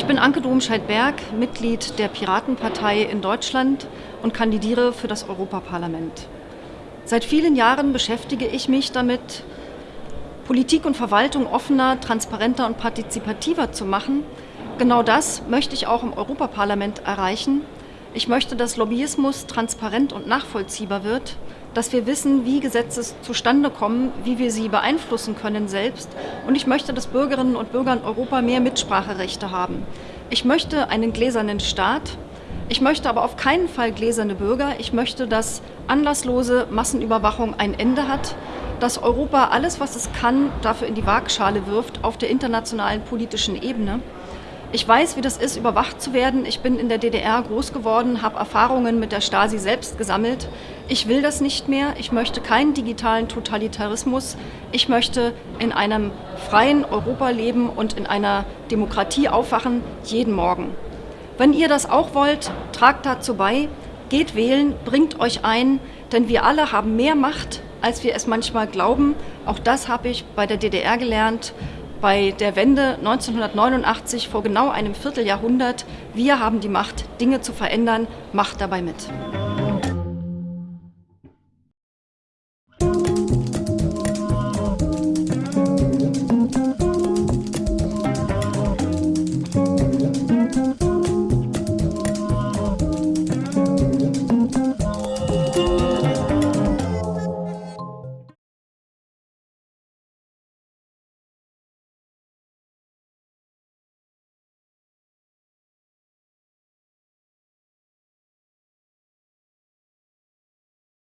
Ich bin Anke Domscheit-Berg, Mitglied der Piratenpartei in Deutschland und kandidiere für das Europaparlament. Seit vielen Jahren beschäftige ich mich damit, Politik und Verwaltung offener, transparenter und partizipativer zu machen. Genau das möchte ich auch im Europaparlament erreichen. Ich möchte, dass Lobbyismus transparent und nachvollziehbar wird, dass wir wissen, wie Gesetze zustande kommen, wie wir sie beeinflussen können selbst. Und ich möchte, dass Bürgerinnen und Bürger in Europa mehr Mitspracherechte haben. Ich möchte einen gläsernen Staat. Ich möchte aber auf keinen Fall gläserne Bürger. Ich möchte, dass anlasslose Massenüberwachung ein Ende hat, dass Europa alles, was es kann, dafür in die Waagschale wirft auf der internationalen politischen Ebene. Ich weiß, wie das ist, überwacht zu werden. Ich bin in der DDR groß geworden, habe Erfahrungen mit der Stasi selbst gesammelt. Ich will das nicht mehr. Ich möchte keinen digitalen Totalitarismus. Ich möchte in einem freien Europa leben und in einer Demokratie aufwachen, jeden Morgen. Wenn ihr das auch wollt, tragt dazu bei, geht wählen, bringt euch ein, denn wir alle haben mehr Macht, als wir es manchmal glauben. Auch das habe ich bei der DDR gelernt bei der Wende 1989 vor genau einem Vierteljahrhundert. Wir haben die Macht, Dinge zu verändern. Macht dabei mit.